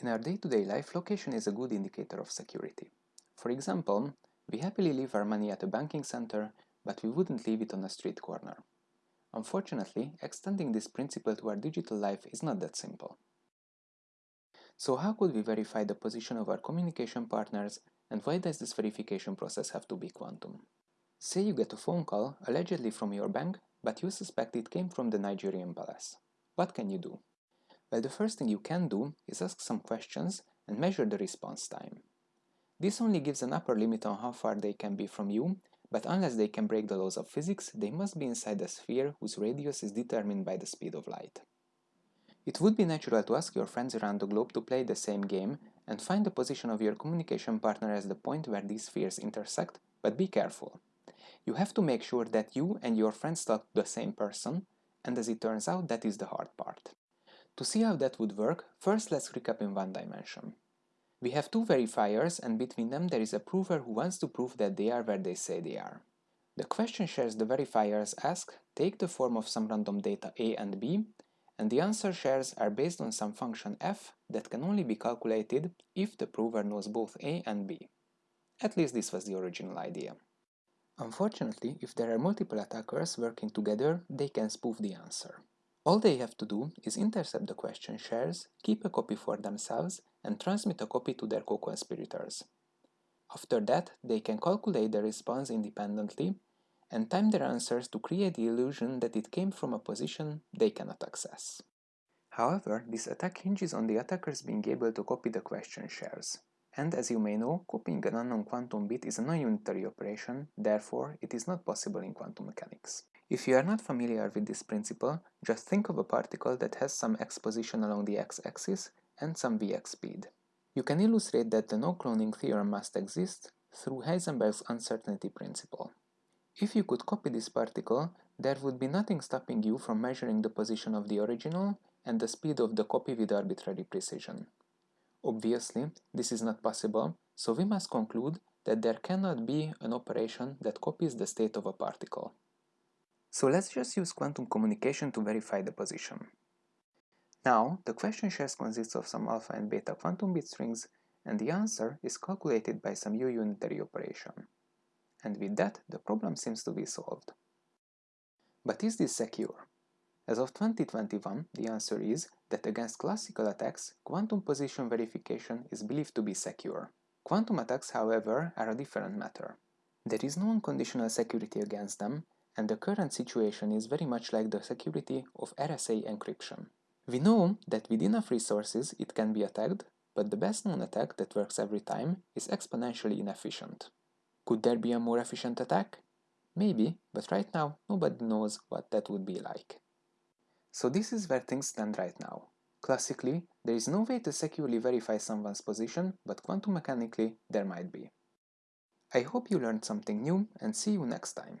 In our day-to-day -day life, location is a good indicator of security. For example, we happily leave our money at a banking center, but we wouldn't leave it on a street corner. Unfortunately, extending this principle to our digital life is not that simple. So how could we verify the position of our communication partners and why does this verification process have to be quantum? Say you get a phone call, allegedly from your bank, but you suspect it came from the Nigerian palace. What can you do? Well, the first thing you can do is ask some questions and measure the response time. This only gives an upper limit on how far they can be from you, but unless they can break the laws of physics, they must be inside a sphere whose radius is determined by the speed of light. It would be natural to ask your friends around the globe to play the same game and find the position of your communication partner as the point where these spheres intersect, but be careful. You have to make sure that you and your friends talk to the same person, and as it turns out, that is the hard part. To see how that would work, first let's recap in one dimension. We have two verifiers and between them there is a prover who wants to prove that they are where they say they are. The question shares the verifiers ask take the form of some random data a and b, and the answer shares are based on some function f that can only be calculated if the prover knows both a and b. At least this was the original idea. Unfortunately, if there are multiple attackers working together, they can spoof the answer. All they have to do is intercept the question shares, keep a copy for themselves, and transmit a copy to their co-conspirators. After that, they can calculate the response independently and time their answers to create the illusion that it came from a position they cannot access. However, this attack hinges on the attackers being able to copy the question shares. And as you may know, copying an unknown quantum bit is a non-unitary operation, therefore it is not possible in quantum mechanics. If you are not familiar with this principle, just think of a particle that has some x position along the x-axis and some vx speed. You can illustrate that the no-cloning theorem must exist through Heisenberg's uncertainty principle. If you could copy this particle, there would be nothing stopping you from measuring the position of the original and the speed of the copy with arbitrary precision. Obviously, this is not possible, so we must conclude that there cannot be an operation that copies the state of a particle. So let's just use quantum communication to verify the position. Now, the question shares consists of some alpha and beta quantum bit strings, and the answer is calculated by some U-unitary operation. And with that, the problem seems to be solved. But is this secure? As of 2021, the answer is that against classical attacks, quantum position verification is believed to be secure. Quantum attacks, however, are a different matter. There is no unconditional security against them, and the current situation is very much like the security of RSA encryption. We know that with enough resources it can be attacked, but the best known attack that works every time is exponentially inefficient. Could there be a more efficient attack? Maybe, but right now nobody knows what that would be like. So this is where things stand right now. Classically, there is no way to securely verify someone's position, but quantum mechanically there might be. I hope you learned something new and see you next time.